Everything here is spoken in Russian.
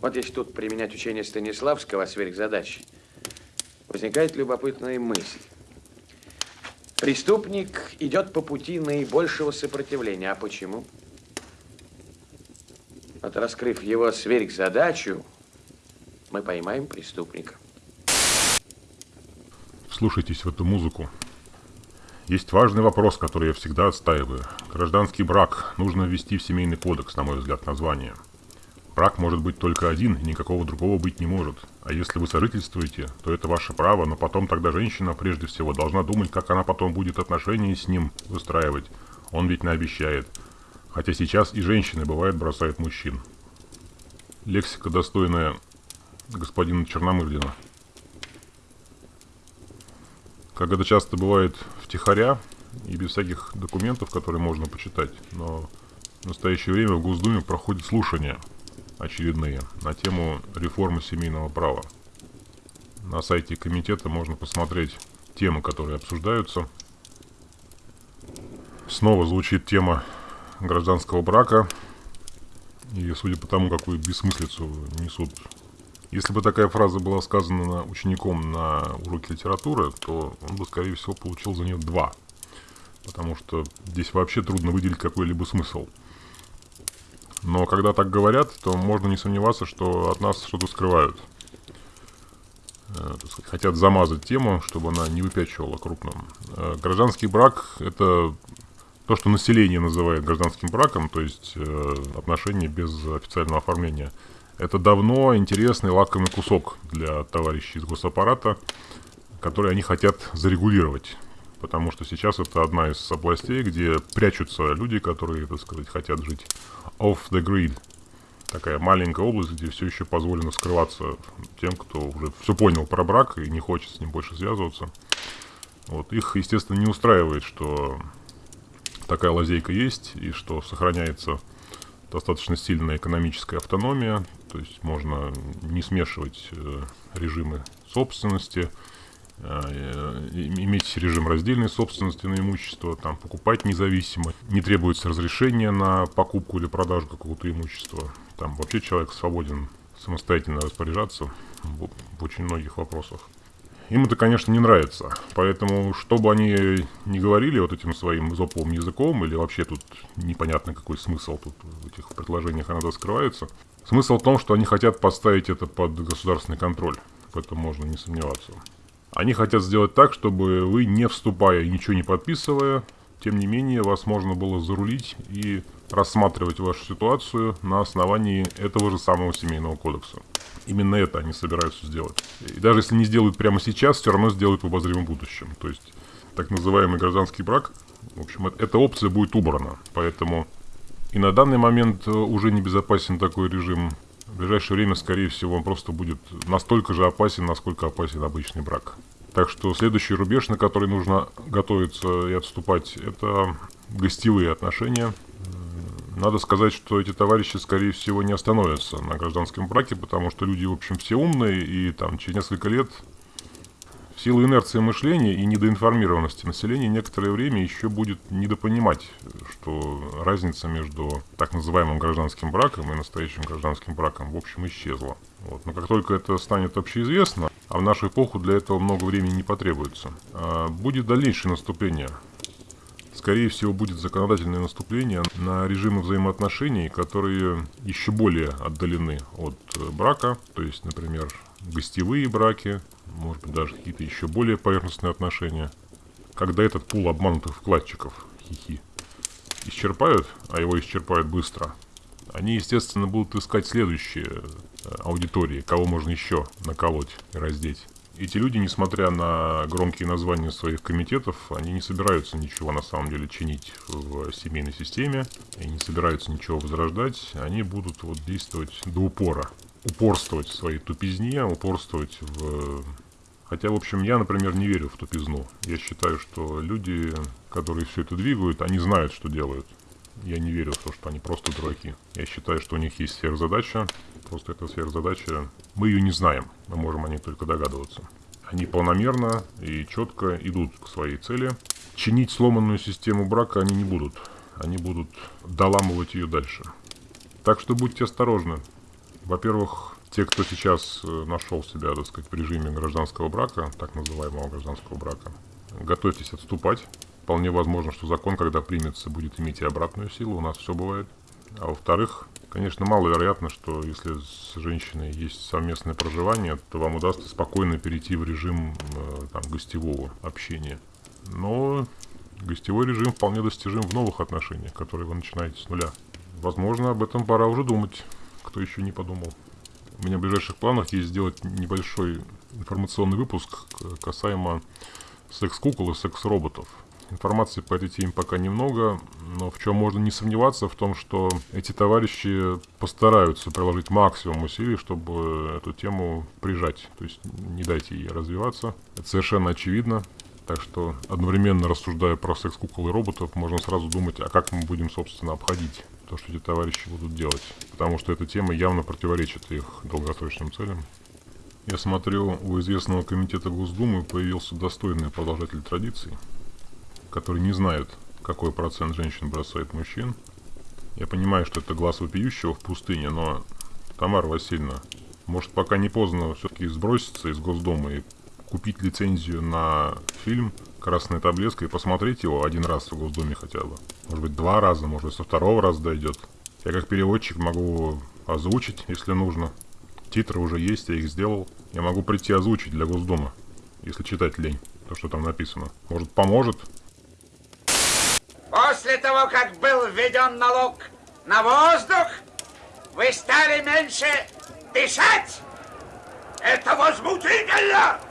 Вот если тут применять учение Станиславского о сверхзадаче, возникает любопытная мысль. Преступник идет по пути наибольшего сопротивления. А почему? Вот раскрыв его сверхзадачу, мы поймаем преступника. Слушайтесь в эту музыку. Есть важный вопрос, который я всегда отстаиваю. Гражданский брак нужно ввести в семейный кодекс, на мой взгляд, название. Брак может быть только один, и никакого другого быть не может. А если вы сожительствуете, то это ваше право, но потом тогда женщина прежде всего должна думать, как она потом будет отношения с ним выстраивать. Он ведь не обещает. Хотя сейчас и женщины, бывает, бросают мужчин. Лексика, достойная господина Черномырдина. Как это часто бывает втихаря и без всяких документов, которые можно почитать, но в настоящее время в Госдуме проходят слушания очередные на тему реформы семейного права. На сайте комитета можно посмотреть темы, которые обсуждаются. Снова звучит тема гражданского брака. И судя по тому, какую бессмыслицу несут если бы такая фраза была сказана учеником на уроке литературы, то он бы, скорее всего, получил за нее два. Потому что здесь вообще трудно выделить какой-либо смысл. Но когда так говорят, то можно не сомневаться, что от нас что-то скрывают. Э, хотят замазать тему, чтобы она не выпячивала крупным. Э, гражданский брак – это то, что население называет гражданским браком, то есть э, отношения без официального оформления – это давно интересный лакомый кусок для товарищей из госаппарата, который они хотят зарегулировать. Потому что сейчас это одна из областей, где прячутся люди, которые, так сказать, хотят жить off the grid. Такая маленькая область, где все еще позволено скрываться тем, кто уже все понял про брак и не хочет с ним больше связываться. Вот. Их, естественно, не устраивает, что такая лазейка есть и что сохраняется достаточно сильная экономическая автономия, то есть можно не смешивать э, режимы собственности, э, иметь режим раздельной собственности на имущество, там, покупать независимо, не требуется разрешения на покупку или продажу какого-то имущества. Там вообще человек свободен самостоятельно распоряжаться в, очень многих вопросах. Им это, конечно, не нравится. Поэтому, что бы они ни говорили вот этим своим зоповым языком, или вообще тут непонятно какой смысл тут в этих предложениях иногда скрывается, смысл в том, что они хотят поставить это под государственный контроль. В этом можно не сомневаться. Они хотят сделать так, чтобы вы, не вступая и ничего не подписывая, тем не менее, вас можно было зарулить и рассматривать вашу ситуацию на основании этого же самого семейного кодекса. Именно это они собираются сделать. И даже если не сделают прямо сейчас, все равно сделают в обозримом будущем. То есть, так называемый гражданский брак, в общем, эта опция будет убрана. Поэтому и на данный момент э, уже не безопасен такой режим. В ближайшее время, скорее всего, он просто будет настолько же опасен, насколько опасен обычный брак. Так что следующий рубеж, на который нужно готовиться и отступать, это гостевые отношения. Надо сказать, что эти товарищи, скорее всего, не остановятся на гражданском браке, потому что люди, в общем, все умные, и там через несколько лет в силу инерции мышления и недоинформированности населения некоторое время еще будет недопонимать, что разница между так называемым гражданским браком и настоящим гражданским браком, в общем, исчезла. Вот. Но как только это станет общеизвестно, а в нашу эпоху для этого много времени не потребуется, а, будет дальнейшее наступление скорее всего, будет законодательное наступление на режимы взаимоотношений, которые еще более отдалены от брака, то есть, например, гостевые браки, может быть, даже какие-то еще более поверхностные отношения, когда этот пул обманутых вкладчиков, хихи, исчерпают, а его исчерпают быстро, они, естественно, будут искать следующие э, аудитории, кого можно еще наколоть и раздеть. Эти люди, несмотря на громкие названия своих комитетов, они не собираются ничего на самом деле чинить в семейной системе и не собираются ничего возрождать. Они будут вот действовать до упора, упорствовать в своей тупизне, упорствовать в... Хотя, в общем, я, например, не верю в тупизну. Я считаю, что люди, которые все это двигают, они знают, что делают. Я не верю в то, что они просто дураки. Я считаю, что у них есть сверхзадача, Просто эта сверхзадача, мы ее не знаем, мы можем о ней только догадываться. Они планомерно и четко идут к своей цели. Чинить сломанную систему брака они не будут. Они будут доламывать ее дальше. Так что будьте осторожны. Во-первых, те, кто сейчас э, нашел себя, так сказать, в режиме гражданского брака, так называемого гражданского брака, готовьтесь отступать. Вполне возможно, что закон, когда примется, будет иметь и обратную силу. У нас все бывает. А во-вторых, конечно, маловероятно, что если с женщиной есть совместное проживание, то вам удастся спокойно перейти в режим э, там, гостевого общения. Но гостевой режим вполне достижим в новых отношениях, которые вы начинаете с нуля. Возможно, об этом пора уже думать, кто еще не подумал. У меня в ближайших планах есть сделать небольшой информационный выпуск касаемо секс-кукол и секс-роботов. Информации по этой теме пока немного, но в чем можно не сомневаться, в том, что эти товарищи постараются приложить максимум усилий, чтобы эту тему прижать. То есть не дайте ей развиваться. Это совершенно очевидно. Так что одновременно рассуждая про секс-кукол и роботов, можно сразу думать, а как мы будем, собственно, обходить то, что эти товарищи будут делать. Потому что эта тема явно противоречит их долгосрочным целям. Я смотрю, у известного комитета Госдумы появился достойный продолжатель традиций, который не знает, какой процент женщин бросает мужчин. Я понимаю, что это глаз вопиющего в пустыне, но, Тамара Васильевна, может пока не поздно все-таки сброситься из Госдумы и купить лицензию на фильм «Красная таблетка» и посмотреть его один раз в Госдуме хотя бы. Может быть, два раза, может быть, со второго раза дойдет. Я как переводчик могу озвучить, если нужно. Титры уже есть, я их сделал. Я могу прийти озвучить для Госдумы, если читать лень, то, что там написано. Может, поможет? После того, как был введен налог на воздух, вы стали меньше дышать. Это возмутительно!